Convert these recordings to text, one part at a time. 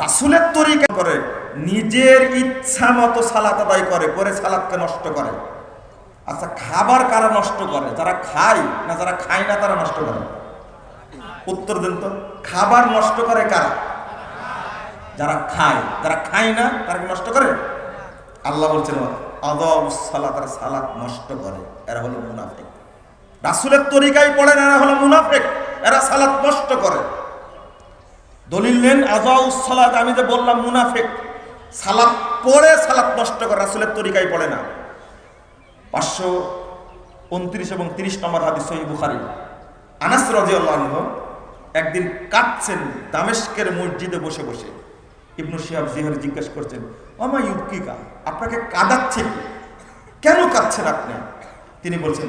রাসুলের তরিকা করে, নিজের ইচ্ছা মতো সালাত আদায় করে করে সালাদকে নষ্ট করে। আচ্ছা খাবার কারা নষ্ট করে? যারা খায় না যারা খায় না তারা নষ্ট করে? উত্তর দিন তো, খাবার নষ্ট করে কারা? যারা খায় যারা খায় না তারা নষ্ট করে? আল্লাহ বলছেন, আদব সালাত নষ্ট করে, এরা হলো মুনাফেক। রাসুলের তরিকায় পড়ে না এরা হলো মুনাফেক, এরা সালাত নষ্ট করে। দলিল নেন আজাউস সালাত। আমি যে বললাম মুনাফেক সালাদ পড়ে সালাদ নষ্ট করে, রাসুলের তরিকায় পড়ে না। পাঁচশো উনত্রিশ এবং তিরিশ নম্বর হাদিস সহি বুখারি। আনাস রাজিয়াল্লাহ একদিন কাটছেন দামেস্কের মসজিদে বসে বসে। ইবনু শিহাব জিহার জিজ্ঞেস করছেন আমা ইউকিকা আপনাকে কাঁদাচ্ছে কেন কাঁদছেন আপনি? তিনি বলছেন,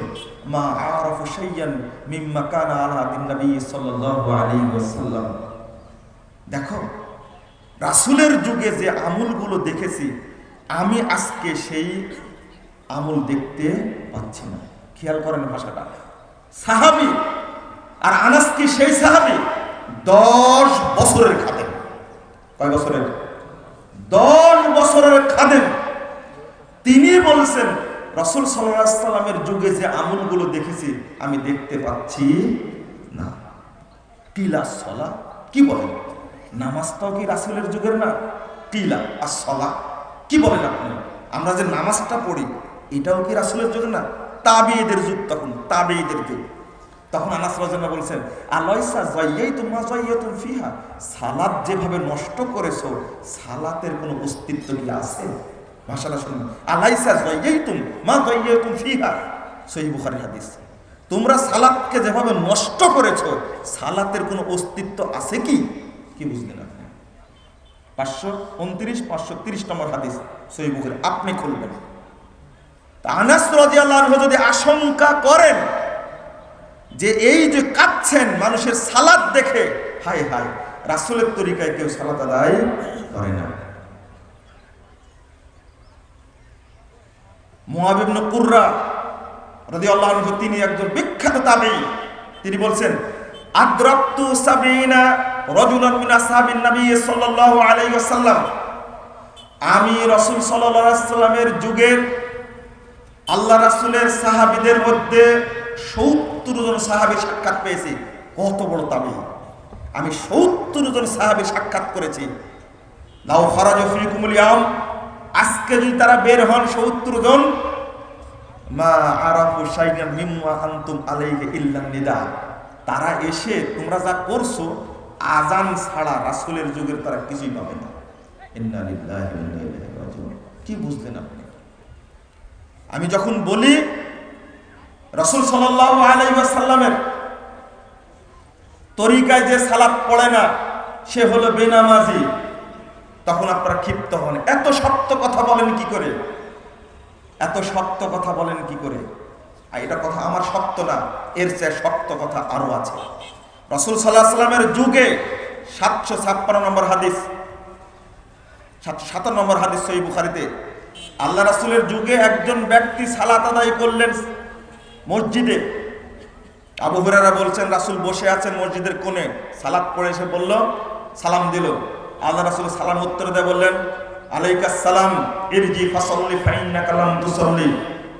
মা আরাফু শাইয়ান মিম্মা কানা আলা দিন নবী সাল্লাল্লাহু আলাইহি ওয়াসাল্লাম। দেখো, রাসূলের যুগে যে আমলগুলো দেখেছি, আমি আজকে সেই আমল দেখতে পাচ্ছি না। খেয়াল করেন ভাষাটা। সাহাবি আর আনাস কি সেই সাহাবি? দশ বছরের খাদেম। কয় বছরের? দশ বছরের খাদেম। তিনি বলছেন, রসুল সাল্লামের যুগে যে আমলগুলো দেখেছি, আমি দেখতে পাচ্ছি না। টিলা সলা, কি বলেন? নামাজটাও কি রাসুলের যুগের না? টিলা আর সলা কি বলেন আপনি? আমরা যে নামাজটা পড়ি, এটাও কি রাসুলের যুগ না? তাবিদের যুগ তখন তাবিদের যুগ। তখন আনাস রাজনা বলছেন আলয়সা জয়াই তোমা জয়াই তুমি ফিহা? সালাদ যেভাবে নষ্ট করেছ, সালাতের কোনো অস্তিত্ব কি আছে? ভাষাটা শুনুন। আলাইসা জয়াই তুম মা জয়াই তুমি ফিহা? সহি বুখারি হাদিস। তোমরা সালাদকে যেভাবে নষ্ট করেছ, সালাতের কোনো অস্তিত্ব আছে কি? কি বুঝলেন আপনি? পাঁচশো উনত্রিশ, পাঁচশো তিরিশ নম্বর হাদিস সহি বুখারি। আপনি খুলবেন। যদি আশঙ্কা করেন যে এই যে কাঁদছেন মানুষের সালাদ দেখে হাই হাই রাসুলের তরিকায় কেউ সালাদ আদায় করে না। মহাবিবন কুর্রা আল্লাহ তিনি একজন বিখ্যাত তাবি। তিনি বলছেন, আদ্রাক্তু সাবিনা রজুলান মিন আসহাবিন নবী সাল্লাল্লাহু আলাইহি ওয়াসাল্লাম। আমি রাসূল সাল্লাল্লাহু আলাইহি ওয়াসাল্লামের যুগের আল্লাহ রাসূলের সাহাবীদের মধ্যে সত্তর জন সাহাবি সাক্ষাৎ পেয়েছি। কত বড় তাবি আমি সত্তর জন সাহাবি সাক্ষাৎ করেছি। লাউ খরাজ ফিকুমুল ইয়াম আজকে যদি তারা বের হন সত্তর জন, মা আরাফু শাইনান মিম্মা আনতুম আলাইহি ইল্লা নিদা। তারা এসে তোমরা যা করছ আজান ছাড়া রাসুলের যুগের তারা কিছুই পাবে না। কি বুঝলেন আপনি? আমি যখন বলি, রসুল সাল্লামের তরিকায় যে সালাদ পড়ে না, সে হলো বেনামাজি। তখন আপনারা ক্ষিপ্ত হন। এত শক্ত কথা বলেন কি করে? এত শক্ত কথা বলেন কি করে? আর এটা কথা আমার শক্ত না, এর চেয়ে শক্ত কথা আরও আছে। রসুল সাল্লাহ সাল্লামের যুগে সাতশো ছাপ্পান্ন নম্বর হাদিস সাতান্ন নম্বর হাদিস সই বুখারিতে, আল্লাহ রাসুলের যুগে একজন ব্যক্তি সালাত আদায় করলেন মসজিদে। আবু হুরারা বলছেন, রাসুল বসে আছেন মসজিদের কোণে। সালাত পড়ে এসে বলল, সালাম দিল। আল্লাহ রাসুল সালাম উত্তর দেয় বললেন আলাইকা সালাম, ইরজি ফাসল্লি ফাইন্না কালাম তুসল্লি।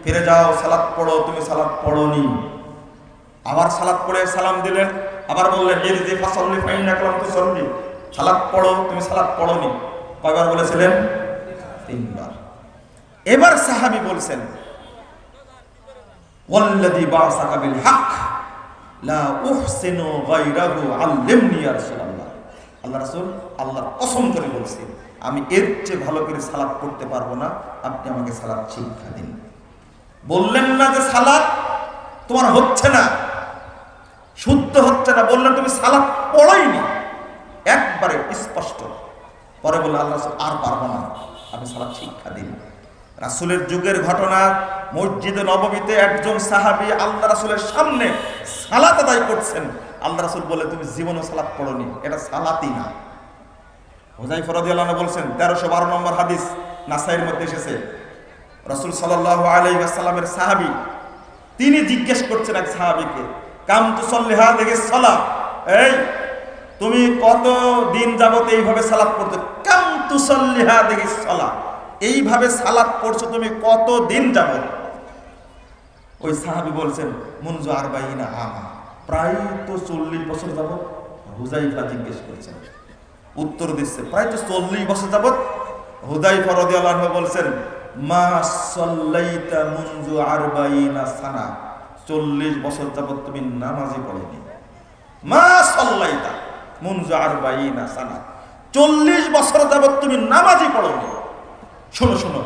ফিরে যাও, সালাত পড়ো, তুমি সালাত পড়ো নি আবার সালাত পড়ে সালাম দিলেন আবার বললেন ইরজি ফাসল্লি ফাইন্না কালাম তুসল্লি সালাত পড়ো, তুমি সালাত পড়োনি। কয়বার বলেছিলেন? তিনবার। এবার সাহাবি বলছেন, ওয়াল্লাযী বা'সাকা বিল হক লা উহসিনু গায়রাহু আল্লিমনি ইয়া রাসূলুল্লাহ। আল্লাহ রাসূল আল্লাহর কসম করে বলছি আমি এর চেয়ে ভালো করে সালাত পড়তে পারব না, আপনি আমাকে সালাত শিক্ষা দিন। বললেন না যে সালাত তোমার হচ্ছে না। শুদ্ধ হচ্ছে না বললেন তুমি সালাত পড়াইনি। একবারে স্পষ্ট। পরে বললেন আল্লাহ আর পারব না, আমি সালাত শিক্ষা দিন রাসুলের যুগের ঘটনা, মসজিদে নবমীতে একজন সাহাবি আল্লাহ রাসুলের সামনে সালাত আদায় করছেন। আল্লাহ রাসুল বলে তুমি জীবনও সালাত পড়নি, এটা সালাতই না। হোজাই ফরদি আল্লাহ বলছেন, তেরোশো বারো নম্বর হাদিস নাসাইয়ের মধ্যে এসেছে। রসুল সাল্লাহ আলাইসাল্লামের সাহাবি, তিনি জিজ্ঞেস করছেন এক সাহাবিকে কাম তু সল্লিহা দেখে সলা এই, তুমি কত দিন যাবত এইভাবে সালাত পড়ছো কাম তুসল্লিহা দেখি সালা এইভাবে সালাত পড়ছো তুমি কত দিন যাবত? ওই সাহাবি বলছেন, মুনজু আর আরবাইনা আমা প্রায় তো চল্লিশ বছর যাবত হুজাইফা জিজ্ঞেস করেছেন। উত্তর দিচ্ছে, প্রায় তো চল্লিশ বছর যাবত? হুদাইফা রাদিয়াল্লাহু আনহু বলছেন, মা সাল্লাইতা মুনজু আরবাইনা সানা। চল্লিশ বছর যাবত তুমি নামাজই পড়েনি। মা সাল্লাইতা মুনজু আরবাইনা সানা। চল্লিশ বছর যাবত তুমি নামাজই পড়োনি। শোনো শোনো।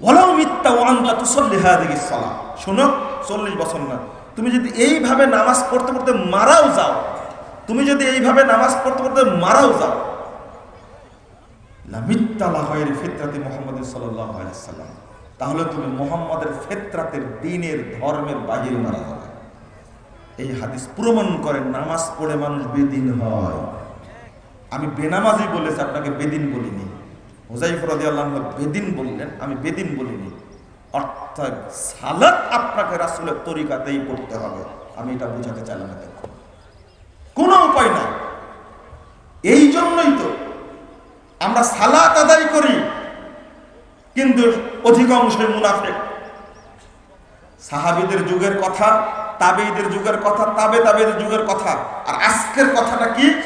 ওলাও মিথ্যা ওয়ান্তা তুসল্লি হাদিহি সালা। শোনো, চল্লিশ বছর না। তুমি যদি এইভাবে নামাজ পড়তে পড়তে মারাও যাও, তুমি যদি এইভাবে নামাজ পড়তে পড়তে মারাও যাও, লামিত্তালা হয় ফিতরাতি মোহাম্মদ সাল্লাল্লাহু আলাইহি সাল্লাম। তাহলে তুমি মোহাম্মদের ফেতরাতের দিনের ধর্মের বাহির মারা যাবে। এই হাদিস প্রমাণ করে নামাজ পড়ে মানুষ বেদিন হয়। আমি বেনামাজি বলেছি, আপনাকে বেদিন বলিনি। হুজাইফ রাদিয়াল্লাহু আনহু বেদিন বললেন, আমি বেদিন বলিনি। অর্থাৎ সালাত আপনাকে রাসূলের তরিকাতেই পড়তে হবে। আমি এটা বোঝাতে চাইলাম না দেখো কোনো উপায় নাই। এই জন্যই তো আমরা সালাত আদায় করি, কিন্তু অধিকাংশই মুনাফেক। সাহাবিদের যুগের কথা তাবেইদের যুগের কথা, তাবে তাবেদের যুগের কথা। আর আজকের কথাটা কি?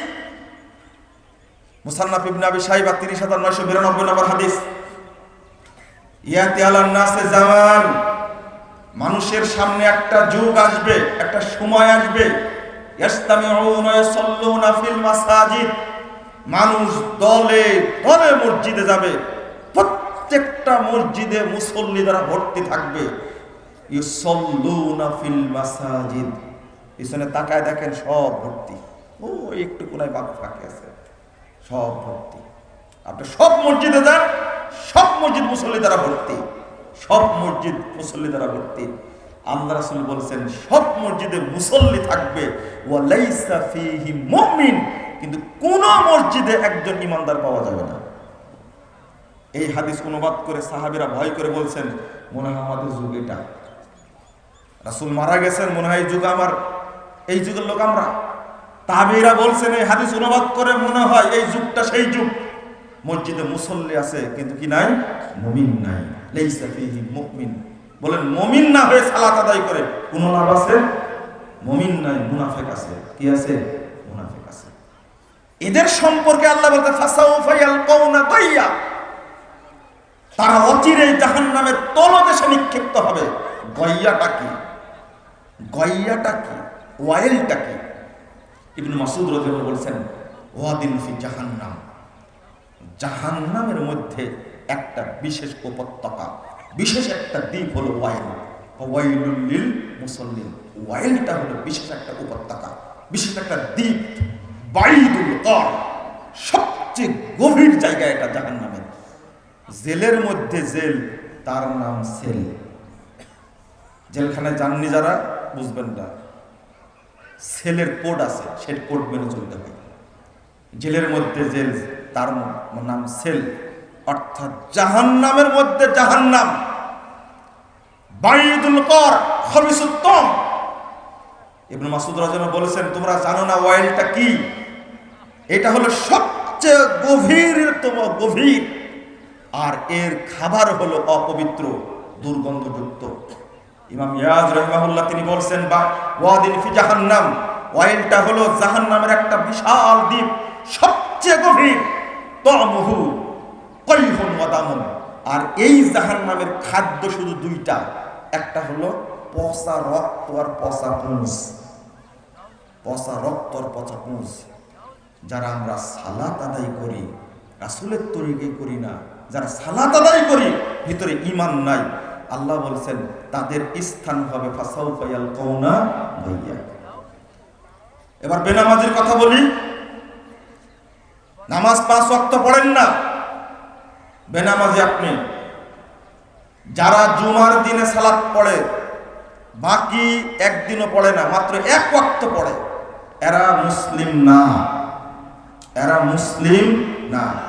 মুসান্নাফ ইবনে আবি সাহিবা 30992 নম্বর হাদিস। ইয়াতি আলান নাসে জামান। মানুষের সামনে একটা যুগ আসবে, একটা সময় আসবে। ফিল মাসাজিদ। মানুষ দলে দলে মসজিদে যাবে। প্রত্যেকটা মসজিদে মুসল্লি দ্বারা ভর্তি থাকবে ফিল মাসাজিদ। পিছনে তাকায় দেখেন সব ভর্তি। ও একটু কোনায় বাক ফাঁকে আছে। সব ভর্তি। আপনি সব মসজিদে যান, সব মসজিদ মুসল্লি দ্বারা ভর্তি। সব মসজিদ মুসল্লি দ্বারা ভর্তি। আল্লাহ বলছেন, সব মসজিদে মুসল্লি থাকবে। ওয়ালাইসা ফীহি মুমিন। কিন্তু কোন মসজিদে একজন ইমানদার পাওয়া যাবে না। এই হাদিস অনুবাদ করে সাহাবীরা ভয় করে বলছেন, মনে হয় আমাদের যুগ এটা। রাসূল মারা গেছেন, মনে হয় এই যুগ আমার। এই যুগের লোক আমরা। তাবিরা বলছেন, এই হাদিস অনুবাদ করে মনে হয় এই যুগটা সেই যুগ। মসজিদে মুসল্লি আছে, কিন্তু কি নাই? মমিন নাই। মুমিন। বলেন, মুমিন না হয়ে সালাত আদায় করে। কোন লাভ আছে? মুমিন নাই, মুনাফিক আছে। কি আছে? মুনাফিক আছে। এদের সম্পর্কে আল্লাহ বলতে ফাসাউফা ইয়ালকাউনা গাইয়া তারা অচিরেই জাহান্নামের তলদেশে নিক্ষিপ্ত হবে। গইয়াটা কি? গইয়াটা কি? ওয়াইলটা কি? ইবনু মাসুদ রাদিয়াল্লাহু বলছেন, ওয়াদিন ফি জাহান্নাম। জাহান্নামের মধ্যে একটা বিশেষ উপত্যকা, বিশেষ একটা দ্বীপ হলো ওয়াইল। ওয়াইলুল লিল মুসল্লিন। ওয়াইলটা হলো বিশেষ একটা উপত্যকা, বিশেষ একটা দ্বীপ, বাইদুল কর। সবচেয়ে গভীর জায়গা এটা জাহান্নামের জেলের মধ্যে জেল, তার নাম সেল। জেলখানায় যাননি যারা, বুঝবেন না। সেলের কোড আছে সেই কোড মেনে চলতে হবে। জেলের মধ্যে জেল, তার নাম সেল। অর্থাৎ জাহান্নামের মধ্যে জাহান্নাম। বাইদুল কর খবিসুত্তম ইবনে মাসুদ রাজন বলেছেন, তোমরা জানো না ওয়াইলটা কি? এটা হলো সবচেয়ে গভীরতম গভীর আর এর খাবার হলো অপবিত্র, দুর্গন্ধযুক্ত। ইমাম ইয়াজ রহমাহুল্লাহ তিনি বলছেন, বা, ওয়াদিন ফি জাহান্নাম। ওয়াইলটা হলো জাহান্নামের একটা বিশাল দ্বীপ, সবচেয়ে গভীর, তমহু, কৈহন ওয়াদামন আর এই জাহান্নামের খাদ্য শুধু দুইটা, একটা হলো পচা রক্ত আর পচা পুঁজ। পচা রক্ত আর পচা পুঁজ। যারা আমরা সালাত আদায় করি, রাসুলের তরিকে করি না যারা সালাত আদায় করি, ভিতরে ইমান নাই। আল্লাহ বলছেন, তাদের স্থান হবে ফাসাউ ফাইয়াল কৌনা ভাইয়া এবার বেনামাজির কথা বলি। নামাজ পাঁচ ওয়াক্ত পড়েন না। বেনামাজি আপনি, যারা জুমার দিনে সালাত পড়ে, বাকি একদিনও পড়ে না, মাত্র এক ওয়াক্ত পড়ে। এরা মুসলিম না। এরা মুসলিম না।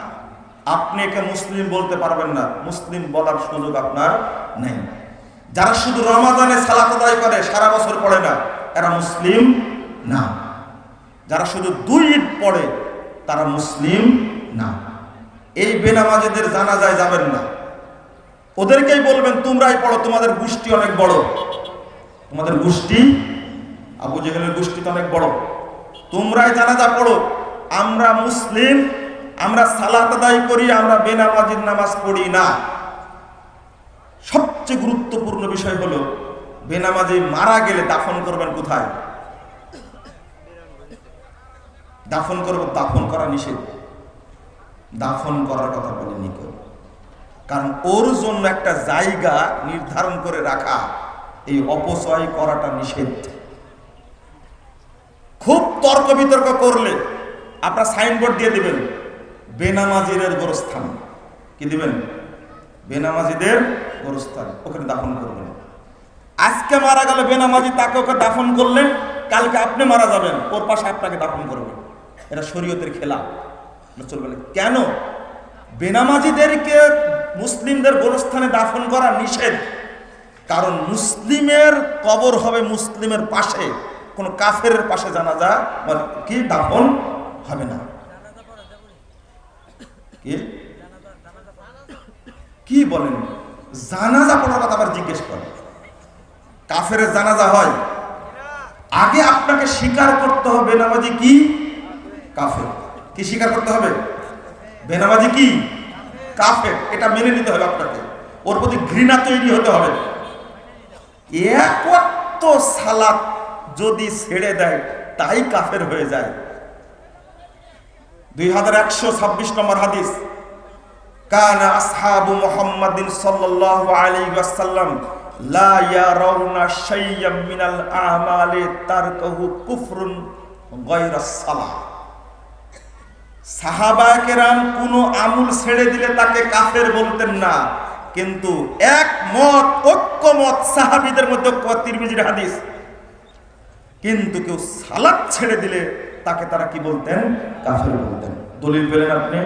আপনি একে মুসলিম বলতে পারবেন না। মুসলিম বলার সুযোগ আপনার নেই। যারা শুধু রমাদানে সালাত আদায় করে, সারা বছর পড়ে না, এরা মুসলিম না। যারা শুধু দুই ঈদ পড়ে, তারা মুসলিম না। এই বেনামাজিদের জানা যায় যাবেন না। ওদেরকেই বলবেন, তোমরাই পড়ো, তোমাদের গোষ্ঠী অনেক বড়। তোমাদের গোষ্ঠী? আবু জেহেলের গোষ্ঠী তো অনেক বড়। তোমরাই জানাজা পড়ো। আমরা মুসলিম আমরা সালাত আদায় করি, আমরা বেনামাজির নামাজ পড়ি না। সবচেয়ে গুরুত্বপূর্ণ বিষয় হলো, বেনামাজি মারা গেলে দাফন করবেন কোথায়? দাফন করব, দাফন করা নিষেধ। দাফন করার কথা বলেনি কেউ। কারণ ওর জন্য একটা জায়গা নির্ধারণ করে রাখা, এই অপচয় করাটা নিষেধ। খুব তর্ক বিতর্ক করলে আপনার সাইনবোর্ড দিয়ে দিবেন। বেনামাজিদের গোরস্থান। কি দিবেন? বেনামাজিদের গোরস্থান। ওখানে দাফন করবেন। আজকে মারা গেল বেনামাজি, তাকে ওকে দাফন করলেন কালকে আপনি মারা যাবেন। ওর পাশে আপনাকে দাফন করবেন এটা শরীয়তের খেলা। চলবে কেন? বেনামাজিদেরকে মুসলিমদের গোরস্থানে দাফন করা নিষেধ। কারণ মুসলিমের কবর হবে মুসলিমের পাশে। কোনো কাফের পাশে জানাজা মানে কি? দাফন হবে না। কি বলেন? জানাজা পড়ার কথা আবার জিজ্ঞেস করে কাফের জানাজা হয়। আগে আপনাকে স্বীকার করতে হবে, বেনামাজি কি? কাফের। কি স্বীকার করতে হবে? বেনামাজি কি? কাফের। এটা মেনে নিতে হবে আপনাকে। ওর প্রতি ঘৃণা তৈরি হতে হবে। একত্ব সালাত যদি ছেড়ে দেয়, তাই কাফের হয়ে যায়। দুই হাজার একশো ছাব্বিশ নম্বর হাদিস। কানা আসহাবু মুহাম্মাদিন সাল্লাল্লাহু আলাইহি ওয়াসাল্লাম, লা ইয়ারাউনা শাইয়্যাম মিনাল আমালি তারকাহু কুফরুন গায়রাস সালাহ। সাহাবায়ে কেরাম কোনো আমল ছেড়ে দিলে তাকে কাফের বলতেন না, কিন্তু এক মত ঐক্যমত সাহাবীদের মধ্যে তিরমিজির হাদিস। কিন্তু কেউ সালাত ছেড়ে দিলে তাকে তারা কি বলতেন? কাফের বলতেন। দলিল পেলেন আপনি?